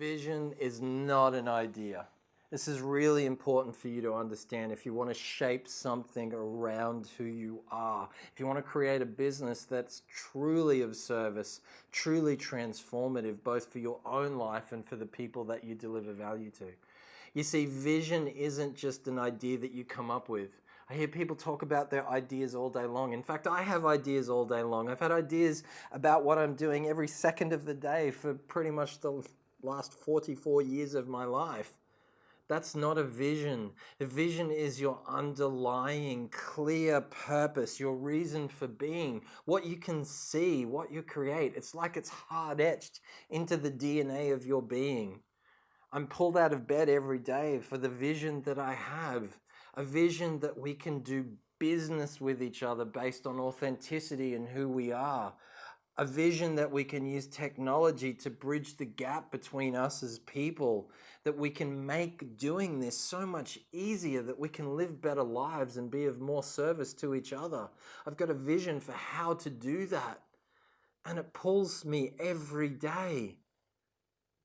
Vision is not an idea. This is really important for you to understand if you want to shape something around who you are. If you want to create a business that's truly of service, truly transformative, both for your own life and for the people that you deliver value to. You see, vision isn't just an idea that you come up with. I hear people talk about their ideas all day long. In fact, I have ideas all day long. I've had ideas about what I'm doing every second of the day for pretty much the last 44 years of my life. That's not a vision. A vision is your underlying clear purpose, your reason for being, what you can see, what you create. It's like it's hard etched into the DNA of your being. I'm pulled out of bed every day for the vision that I have, a vision that we can do business with each other based on authenticity and who we are, a vision that we can use technology to bridge the gap between us as people, that we can make doing this so much easier, that we can live better lives and be of more service to each other. I've got a vision for how to do that. And it pulls me every day.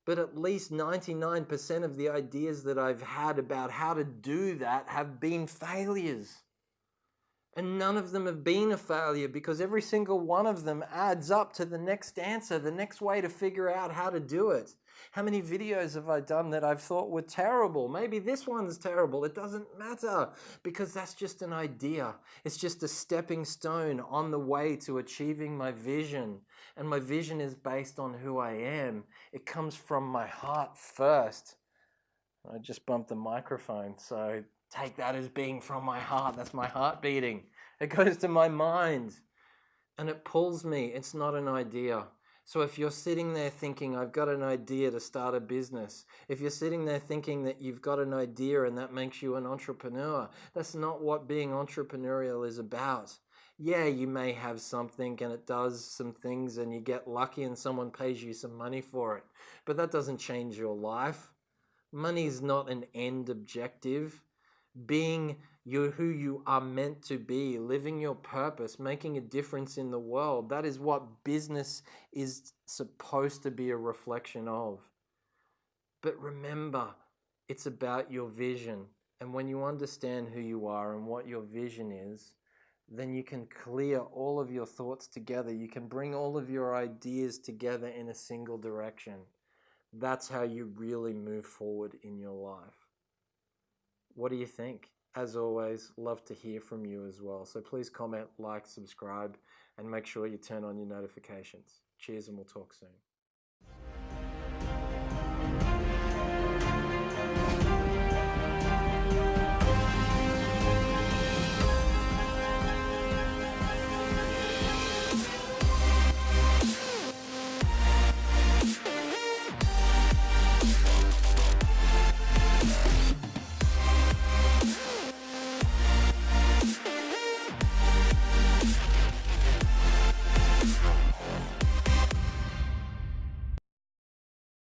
But at least 99% of the ideas that I've had about how to do that have been failures. And none of them have been a failure because every single one of them adds up to the next answer, the next way to figure out how to do it. How many videos have I done that I've thought were terrible? Maybe this one's terrible. It doesn't matter because that's just an idea. It's just a stepping stone on the way to achieving my vision. And my vision is based on who I am. It comes from my heart first. I just bumped the microphone, so take that as being from my heart. That's my heart beating. It goes to my mind and it pulls me. It's not an idea. So if you're sitting there thinking, I've got an idea to start a business, if you're sitting there thinking that you've got an idea and that makes you an entrepreneur, that's not what being entrepreneurial is about. Yeah, you may have something and it does some things and you get lucky and someone pays you some money for it, but that doesn't change your life. Money is not an end objective being you who you are meant to be, living your purpose, making a difference in the world. That is what business is supposed to be a reflection of. But remember, it's about your vision. And when you understand who you are and what your vision is, then you can clear all of your thoughts together. You can bring all of your ideas together in a single direction. That's how you really move forward in your life. What do you think? As always, love to hear from you as well. So please comment, like, subscribe, and make sure you turn on your notifications. Cheers, and we'll talk soon.